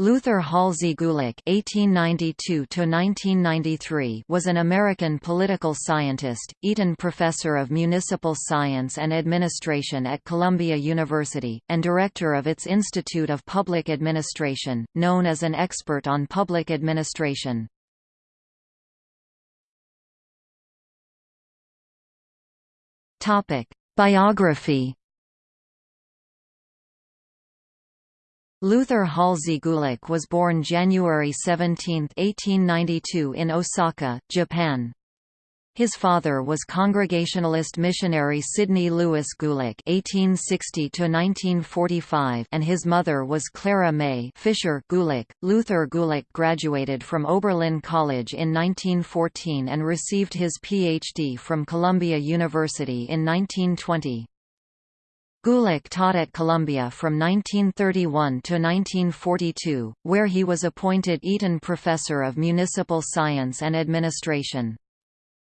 Luther Halsey Gulick (1892–1993) was an American political scientist, Eaton Professor of Municipal Science and Administration at Columbia University, and director of its Institute of Public Administration, known as an expert on public administration. Topic: Biography. Luther Halsey Gulick was born January 17, 1892 in Osaka, Japan. His father was Congregationalist missionary Sidney Lewis Gulick (1860–1945), and his mother was Clara May Fisher Gulick. Luther Gulick graduated from Oberlin College in 1914 and received his Ph.D. from Columbia University in 1920. Gulick taught at Columbia from 1931 to 1942, where he was appointed Eaton Professor of Municipal Science and Administration.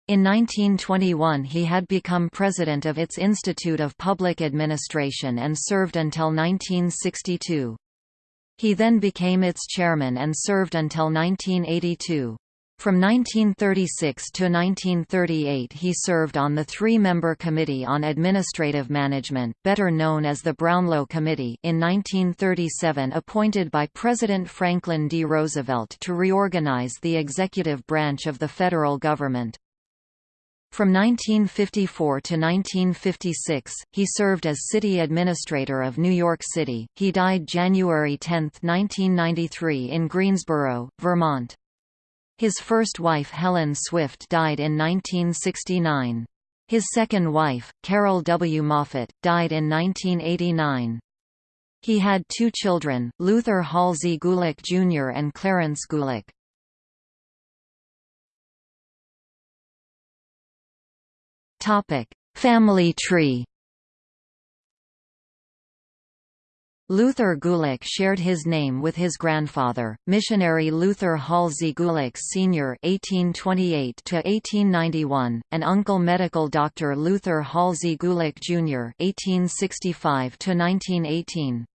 In 1921 he had become president of its Institute of Public Administration and served until 1962. He then became its chairman and served until 1982. From 1936 to 1938 he served on the three-member Committee on Administrative Management, better known as the Brownlow Committee in 1937 appointed by President Franklin D. Roosevelt to reorganize the executive branch of the federal government. From 1954 to 1956, he served as city administrator of New York City. He died January 10, 1993 in Greensboro, Vermont. His first wife Helen Swift died in 1969. His second wife, Carol W. Moffett, died in 1989. He had two children, Luther Halsey Gulick Jr. and Clarence Gulick. Family tree Luther Gulick shared his name with his grandfather, missionary Luther Halsey Gulick Sr. (1828–1891), and uncle medical doctor Luther Halsey Gulick Jr. (1865–1918).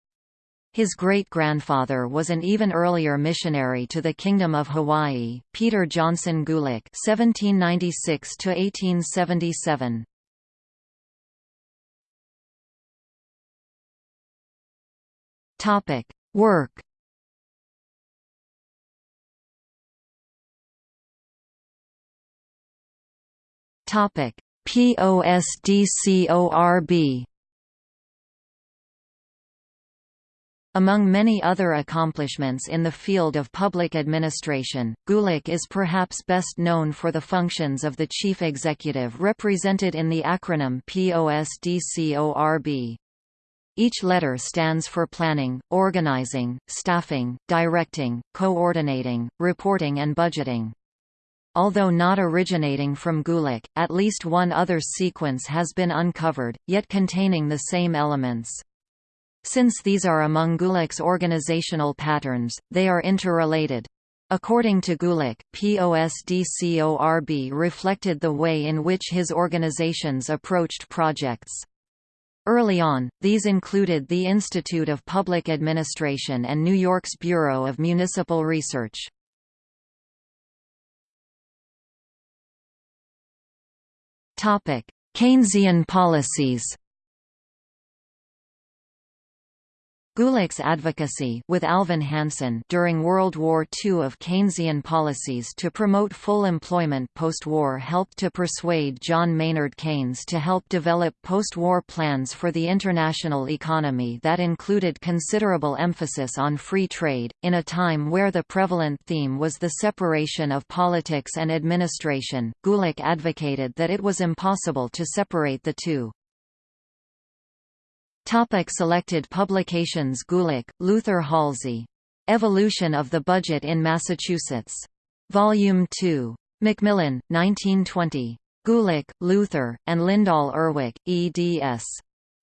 His great-grandfather was an even earlier missionary to the Kingdom of Hawaii, Peter Johnson Gulick (1796–1877). Topic: Work. Topic: POSDCORB. Among many other accomplishments in the field of public administration, Gulick is perhaps best known for the functions of the chief executive represented in the acronym POSDCORB. Each letter stands for planning, organizing, staffing, directing, coordinating, reporting and budgeting. Although not originating from Gulick, at least one other sequence has been uncovered, yet containing the same elements. Since these are among Gulick's organizational patterns, they are interrelated. According to Gulick, POSDCORB reflected the way in which his organizations approached projects. Early on, these included the Institute of Public Administration and New York's Bureau of Municipal Research. Keynesian policies Gulick's advocacy with Alvin Hansen during World War II of Keynesian policies to promote full employment post-war helped to persuade John Maynard Keynes to help develop post-war plans for the international economy that included considerable emphasis on free trade, in a time where the prevalent theme was the separation of politics and administration. Gulick advocated that it was impossible to separate the two. Topic selected publications Gulick, Luther Halsey. Evolution of the Budget in Massachusetts. Volume 2. Macmillan, 1920. Gulick, Luther, and Lyndall Urwick, eds.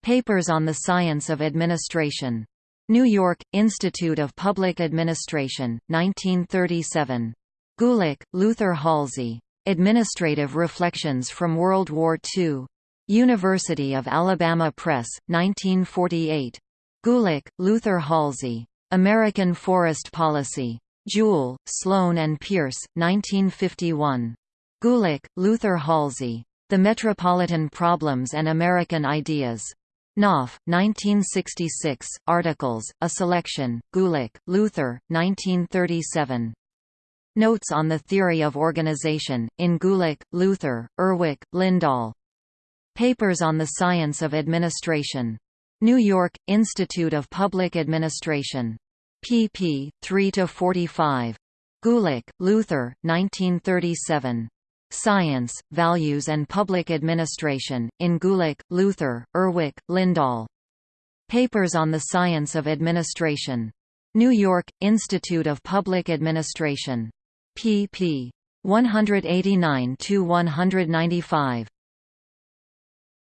Papers on the Science of Administration. New York, Institute of Public Administration, 1937. Gulick, Luther Halsey. Administrative Reflections from World War II. University of Alabama Press, 1948. Gulick, Luther Halsey. American Forest Policy. Duell, Sloan and Pearce, 1951. Gulick, Luther Halsey. The Metropolitan Problems and American Ideas. Knopf, 1966, Articles, A Selection, Gulick, Luther, 1937. Notes on the Theory of Organization, in Gulick, Luther, Urwick, Lyndall. Papers on the Science of Administration. New York, Institute of Public Administration. pp. 3–45. Gulick, Luther, 1937. Science, Values and Public Administration, in Gulick, Luther, Urwick, Lyndall. Papers on the Science of Administration. New York, Institute of Public Administration. pp. 189–195.